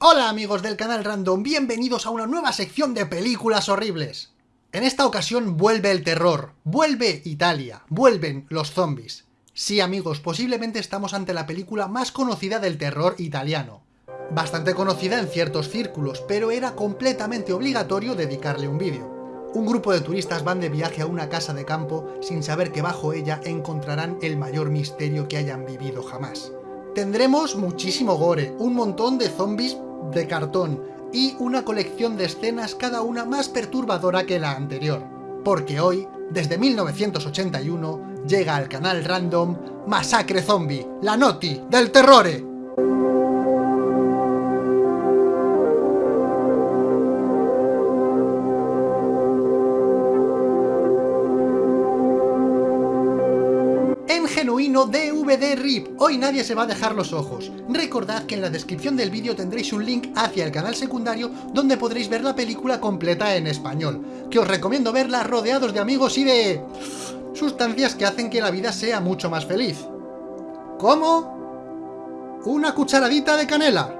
Hola amigos del canal Random, bienvenidos a una nueva sección de películas horribles. En esta ocasión vuelve el terror, vuelve Italia, vuelven los zombies. Sí amigos, posiblemente estamos ante la película más conocida del terror italiano. Bastante conocida en ciertos círculos, pero era completamente obligatorio dedicarle un vídeo. Un grupo de turistas van de viaje a una casa de campo sin saber que bajo ella encontrarán el mayor misterio que hayan vivido jamás. Tendremos muchísimo gore, un montón de zombies de cartón y una colección de escenas cada una más perturbadora que la anterior. Porque hoy, desde 1981, llega al canal random Masacre Zombie, la noti del terrore. Genuino DVD RIP. Hoy nadie se va a dejar los ojos. Recordad que en la descripción del vídeo tendréis un link hacia el canal secundario donde podréis ver la película completa en español, que os recomiendo verla rodeados de amigos y de... sustancias que hacen que la vida sea mucho más feliz. ¿Cómo? Una cucharadita de canela.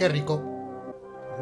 ¡Qué rico!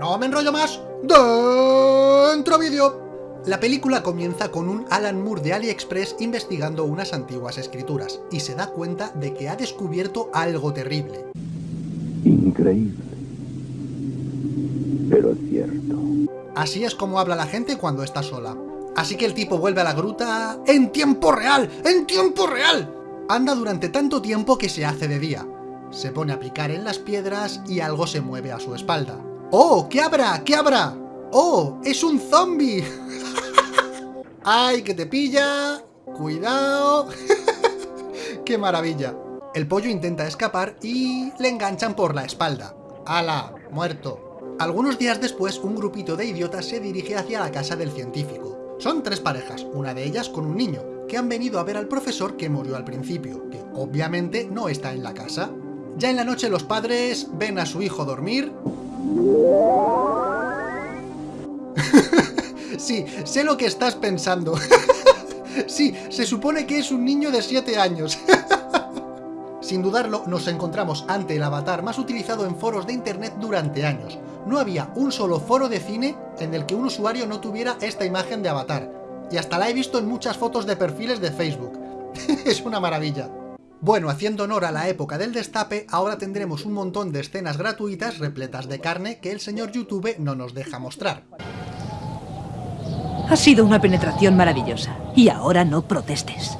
¡No me enrollo más! ¡Dentro vídeo! La película comienza con un Alan Moore de AliExpress investigando unas antiguas escrituras, y se da cuenta de que ha descubierto algo terrible. Increíble. Pero cierto. Así es como habla la gente cuando está sola. Así que el tipo vuelve a la gruta... ¡En tiempo real! ¡En tiempo real! Anda durante tanto tiempo que se hace de día, se pone a picar en las piedras y algo se mueve a su espalda. ¡Oh! ¿Qué habrá? ¿Qué habrá? ¡Oh! ¡Es un zombie! ¡Ay, que te pilla! ¡Cuidado! ¡Qué maravilla! El pollo intenta escapar y le enganchan por la espalda. ¡Hala! Muerto. Algunos días después, un grupito de idiotas se dirige hacia la casa del científico. Son tres parejas, una de ellas con un niño, que han venido a ver al profesor que murió al principio, que obviamente no está en la casa. Ya en la noche los padres ven a su hijo dormir. sí, sé lo que estás pensando. sí, se supone que es un niño de 7 años. Sin dudarlo, nos encontramos ante el avatar más utilizado en foros de internet durante años. No había un solo foro de cine en el que un usuario no tuviera esta imagen de avatar. Y hasta la he visto en muchas fotos de perfiles de Facebook. es una maravilla. Bueno, haciendo honor a la época del destape, ahora tendremos un montón de escenas gratuitas repletas de carne que el señor YouTube no nos deja mostrar. Ha sido una penetración maravillosa, y ahora no protestes.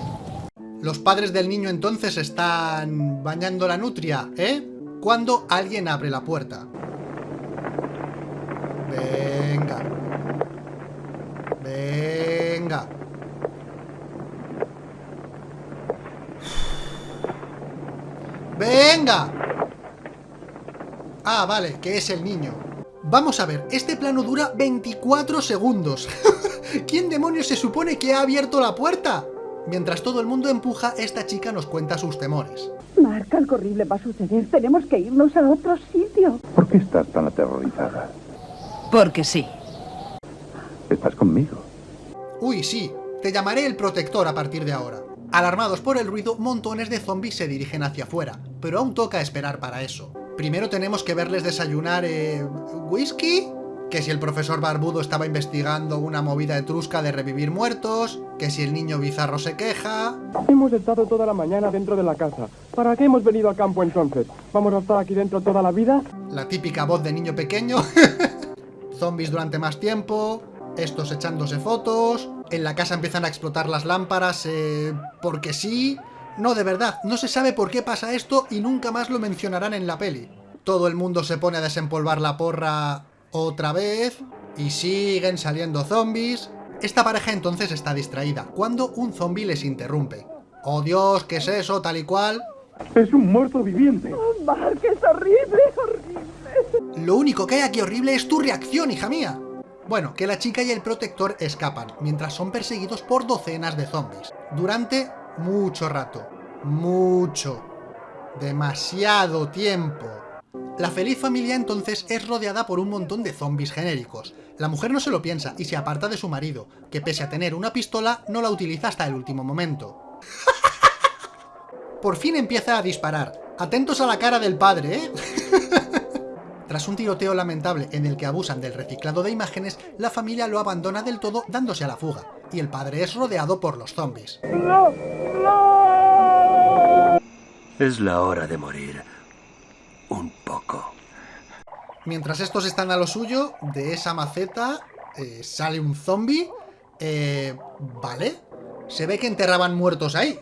Los padres del niño entonces están bañando la nutria, ¿eh? Cuando alguien abre la puerta. Venga. Venga. ¡Venga! Ah, vale, que es el niño. Vamos a ver, este plano dura 24 segundos. ¿Quién demonios se supone que ha abierto la puerta? Mientras todo el mundo empuja, esta chica nos cuenta sus temores. Marca, algo horrible va a suceder. Tenemos que irnos a otro sitio. ¿Por qué estás tan aterrorizada? Porque sí. ¿Estás conmigo? Uy, sí. Te llamaré el protector a partir de ahora. Alarmados por el ruido, montones de zombies se dirigen hacia afuera, pero aún toca esperar para eso. Primero tenemos que verles desayunar... Eh, ¿Whisky? Que si el profesor Barbudo estaba investigando una movida etrusca de revivir muertos, que si el niño bizarro se queja... Hemos estado toda la mañana dentro de la casa. ¿Para qué hemos venido a campo entonces? ¿Vamos a estar aquí dentro toda la vida? La típica voz de niño pequeño. Zombies durante más tiempo, estos echándose fotos, en la casa empiezan a explotar las lámparas eh, porque sí. No, de verdad, no se sabe por qué pasa esto y nunca más lo mencionarán en la peli. Todo el mundo se pone a desempolvar la porra otra vez y siguen saliendo zombies. Esta pareja entonces está distraída, cuando un zombie les interrumpe. ¡Oh Dios! ¿Qué es eso? Tal y cual. ¡Es un muerto viviente! Oh, Mark, es horrible, horrible. Lo único que hay aquí horrible es tu reacción, hija mía. Bueno, que la chica y el protector escapan, mientras son perseguidos por docenas de zombies. Durante mucho rato. Mucho. Demasiado tiempo. La feliz familia entonces es rodeada por un montón de zombies genéricos. La mujer no se lo piensa y se aparta de su marido, que pese a tener una pistola, no la utiliza hasta el último momento. Por fin empieza a disparar. Atentos a la cara del padre, ¿eh? Tras un tiroteo lamentable en el que abusan del reciclado de imágenes, la familia lo abandona del todo dándose a la fuga, y el padre es rodeado por los zombies. Es la hora de morir. Un poco. Mientras estos están a lo suyo, de esa maceta eh, sale un zombie. Eh, ¿Vale? Se ve que enterraban muertos ahí.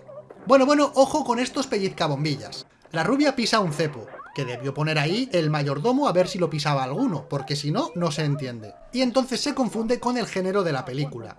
Bueno, bueno, ojo con estos pellizcabombillas. La rubia pisa un cepo, que debió poner ahí el mayordomo a ver si lo pisaba alguno, porque si no, no se entiende. Y entonces se confunde con el género de la película.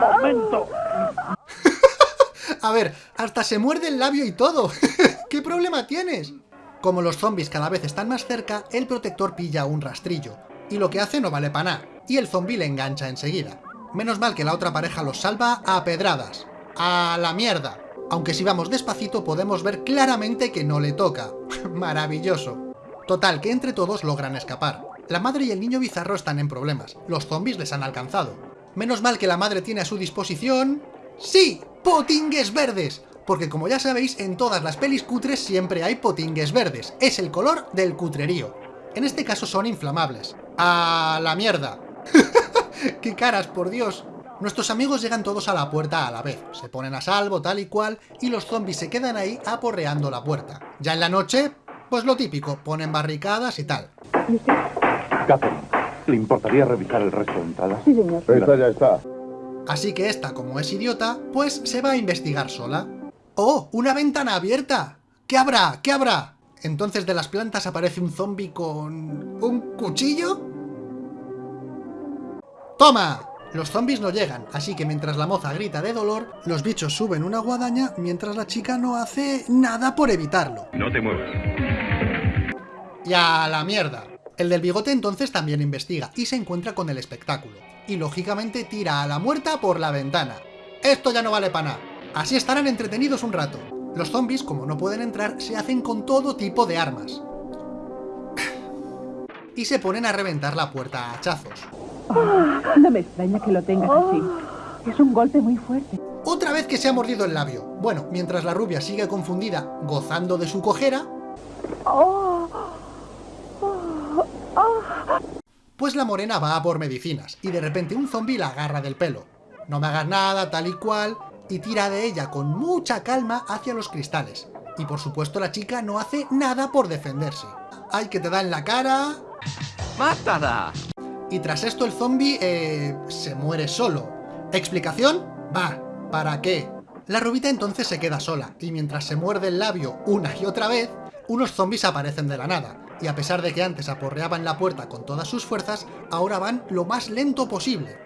¡Momento! A ver, hasta se muerde el labio y todo. ¿Qué problema tienes? Como los zombies cada vez están más cerca, el protector pilla un rastrillo. Y lo que hace no vale para nada. Y el zombie le engancha enseguida. Menos mal que la otra pareja los salva a pedradas. ¡A la mierda! Aunque si vamos despacito podemos ver claramente que no le toca. Maravilloso. Total, que entre todos logran escapar. La madre y el niño bizarro están en problemas. Los zombies les han alcanzado. Menos mal que la madre tiene a su disposición... ¡Sí! ¡Potingues verdes! Porque como ya sabéis, en todas las pelis cutres siempre hay potingues verdes. Es el color del cutrerío. En este caso son inflamables. ¡A la mierda! ¡Qué caras, por Dios! Nuestros amigos llegan todos a la puerta a la vez, se ponen a salvo tal y cual, y los zombies se quedan ahí aporreando la puerta. Ya en la noche, pues lo típico, ponen barricadas y tal. Catherine, ¿le importaría revisar el resto de entradas? Sí, señor. Esta ya está. Así que esta, como es idiota, pues se va a investigar sola. ¡Oh! ¡Una ventana abierta! ¿Qué habrá? ¿Qué habrá? Entonces de las plantas aparece un zombie con... ¿Un cuchillo? ¡Toma! Los zombies no llegan, así que mientras la moza grita de dolor, los bichos suben una guadaña mientras la chica no hace nada por evitarlo. No te muevas. Y a la mierda. El del bigote entonces también investiga y se encuentra con el espectáculo. Y lógicamente tira a la muerta por la ventana. Esto ya no vale para nada. Así estarán entretenidos un rato. Los zombies, como no pueden entrar, se hacen con todo tipo de armas. Y se ponen a reventar la puerta a hachazos. No me extraña que lo tengas así. Es un golpe muy fuerte. Otra vez que se ha mordido el labio. Bueno, mientras la rubia sigue confundida, gozando de su cojera, pues la morena va a por medicinas, y de repente un zombi la agarra del pelo. No me hagas nada, tal y cual, y tira de ella con mucha calma hacia los cristales. Y por supuesto la chica no hace nada por defenderse. ¡Ay, que te da en la cara! ¡Mátala! Y tras esto el zombie eh, se muere solo. ¿Explicación? Va, ¿para qué? La rubita entonces se queda sola, y mientras se muerde el labio una y otra vez, unos zombies aparecen de la nada, y a pesar de que antes aporreaban la puerta con todas sus fuerzas, ahora van lo más lento posible.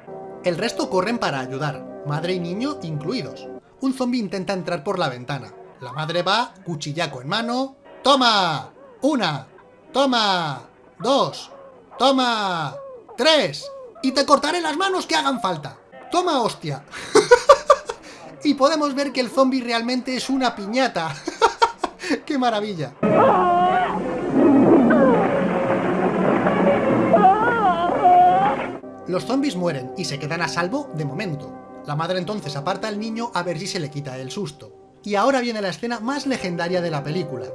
El resto corren para ayudar, madre y niño incluidos. Un zombie intenta entrar por la ventana. La madre va, cuchillaco en mano... ¡Toma! ¡Una! ¡Toma! ¡Dos! ¡Toma! ¡Tres! Y te cortaré las manos que hagan falta. ¡Toma, hostia! y podemos ver que el zombie realmente es una piñata. ¡Qué maravilla! Los zombies mueren y se quedan a salvo de momento. La madre entonces aparta al niño a ver si se le quita el susto. Y ahora viene la escena más legendaria de la película.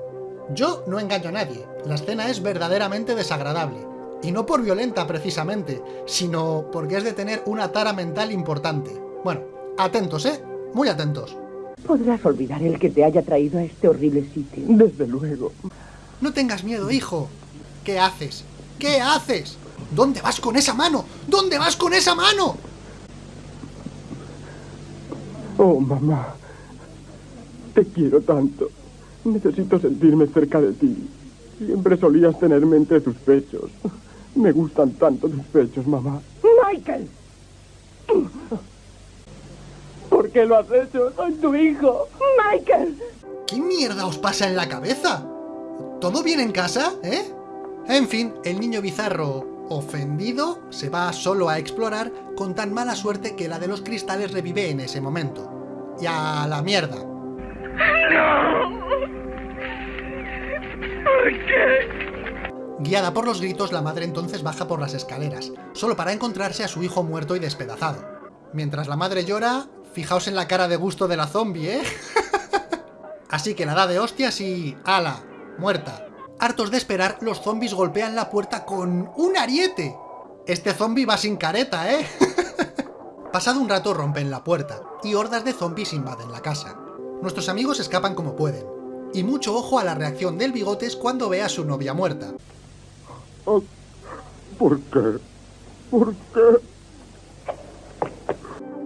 Yo no engaño a nadie, la escena es verdaderamente desagradable. Y no por violenta precisamente, sino porque es de tener una tara mental importante. Bueno, atentos, ¿eh? Muy atentos. Podrás olvidar el que te haya traído a este horrible sitio. Desde luego. No tengas miedo, hijo. ¿Qué haces? ¿Qué haces? ¿Dónde vas con esa mano? ¿Dónde vas con esa mano? Oh, mamá. Te quiero tanto. Necesito sentirme cerca de ti. Siempre solías tenerme entre tus pechos. Me gustan tanto tus pechos, mamá. ¡Michael! ¿Por qué lo has hecho? Soy tu hijo. ¡Michael! ¿Qué mierda os pasa en la cabeza? ¿Todo bien en casa, eh? En fin, el niño bizarro, ofendido, se va solo a explorar con tan mala suerte que la de los cristales revive en ese momento. Y a la mierda. Guiada por los gritos, la madre entonces baja por las escaleras, solo para encontrarse a su hijo muerto y despedazado. Mientras la madre llora, fijaos en la cara de gusto de la zombie, ¿eh? Así que la da de hostias y... ¡Ala! Muerta. Hartos de esperar, los zombies golpean la puerta con un ariete. Este zombie va sin careta, ¿eh? Pasado un rato rompen la puerta, y hordas de zombies invaden la casa. Nuestros amigos escapan como pueden, y mucho ojo a la reacción del Bigotes cuando ve a su novia muerta. Oh, ¿Por qué? ¿Por qué?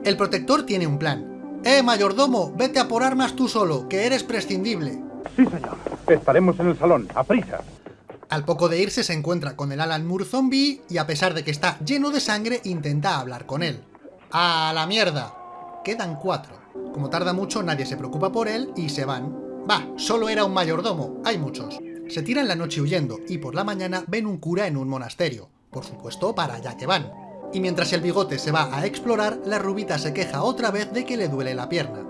El protector tiene un plan. ¡Eh, mayordomo! Vete a por armas tú solo, que eres prescindible. Sí, señor. Estaremos en el salón, a prisa. Al poco de irse se encuentra con el Alan Moore zombie y a pesar de que está lleno de sangre intenta hablar con él. ¡A la mierda! Quedan cuatro. Como tarda mucho nadie se preocupa por él y se van. Va, solo era un mayordomo, hay muchos. Se tiran la noche huyendo y por la mañana ven un cura en un monasterio. Por supuesto, para allá que van. Y mientras el bigote se va a explorar, la rubita se queja otra vez de que le duele la pierna.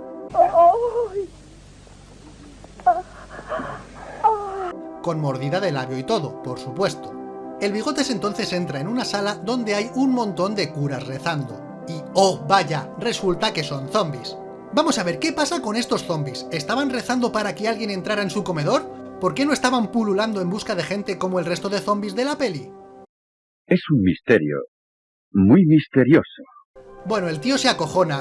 Con mordida de labio y todo, por supuesto. El bigotes entonces entra en una sala donde hay un montón de curas rezando. Y, oh, vaya, resulta que son zombies. Vamos a ver, ¿qué pasa con estos zombies? ¿Estaban rezando para que alguien entrara en su comedor? ¿Por qué no estaban pululando en busca de gente como el resto de zombies de la peli? Es un misterio. Muy misterioso. Bueno, el tío se acojona.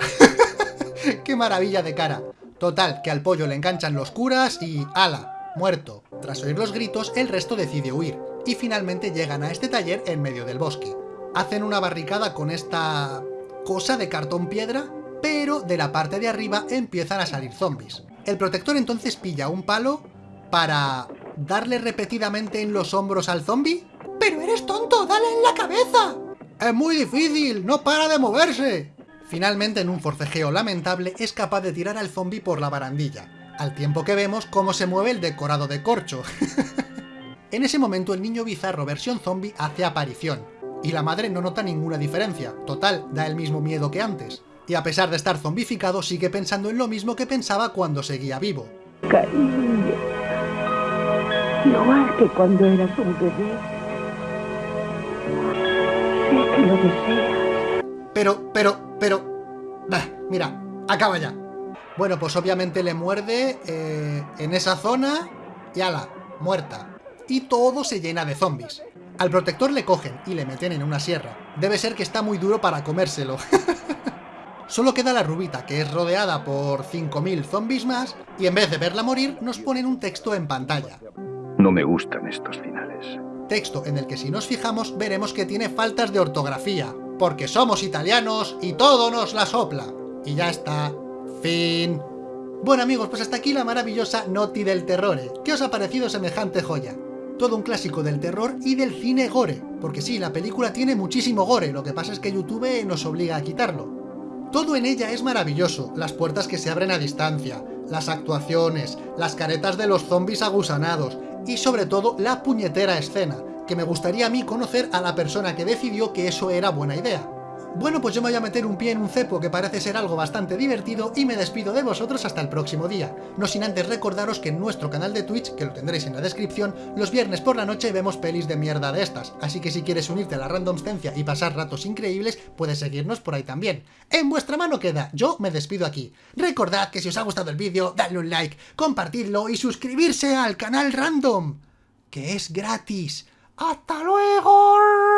¡Qué maravilla de cara! Total, que al pollo le enganchan los curas y... ¡Hala! Muerto. Tras oír los gritos, el resto decide huir. Y finalmente llegan a este taller en medio del bosque. Hacen una barricada con esta... cosa de cartón piedra, pero de la parte de arriba empiezan a salir zombies. El protector entonces pilla un palo para darle repetidamente en los hombros al zombie. ¡Pero eres tonto! ¡Dale en la cabeza! ¡Es muy difícil! ¡No para de moverse! Finalmente, en un forcejeo lamentable, es capaz de tirar al zombie por la barandilla, al tiempo que vemos cómo se mueve el decorado de corcho. en ese momento el niño bizarro versión zombie hace aparición, y la madre no nota ninguna diferencia, total, da el mismo miedo que antes. Y a pesar de estar zombificado, sigue pensando en lo mismo que pensaba cuando seguía vivo. Cariño. Igual que cuando eras un bebé. Sé que lo deseas. Pero, pero, pero... Bah, mira, acaba ya. Bueno, pues obviamente le muerde eh, en esa zona y ala, muerta. Y todo se llena de zombies. Al protector le cogen y le meten en una sierra. Debe ser que está muy duro para comérselo. Solo queda la rubita, que es rodeada por 5.000 zombies más, y en vez de verla morir, nos ponen un texto en pantalla. No me gustan estos finales. Texto en el que si nos fijamos veremos que tiene faltas de ortografía, porque somos italianos y todo nos la sopla. Y ya está. Fin. Bueno amigos, pues hasta aquí la maravillosa Noti del Terror. ¿Qué os ha parecido semejante joya? Todo un clásico del terror y del cine gore, porque sí, la película tiene muchísimo gore, lo que pasa es que YouTube nos obliga a quitarlo. Todo en ella es maravilloso, las puertas que se abren a distancia, las actuaciones, las caretas de los zombies agusanados y sobre todo la puñetera escena, que me gustaría a mí conocer a la persona que decidió que eso era buena idea. Bueno, pues yo me voy a meter un pie en un cepo que parece ser algo bastante divertido y me despido de vosotros hasta el próximo día. No sin antes recordaros que en nuestro canal de Twitch, que lo tendréis en la descripción, los viernes por la noche vemos pelis de mierda de estas, así que si quieres unirte a la randomscencia y pasar ratos increíbles, puedes seguirnos por ahí también. En vuestra mano queda, yo me despido aquí. Recordad que si os ha gustado el vídeo, dadle un like, compartidlo y suscribirse al canal random, que es gratis. ¡Hasta luego!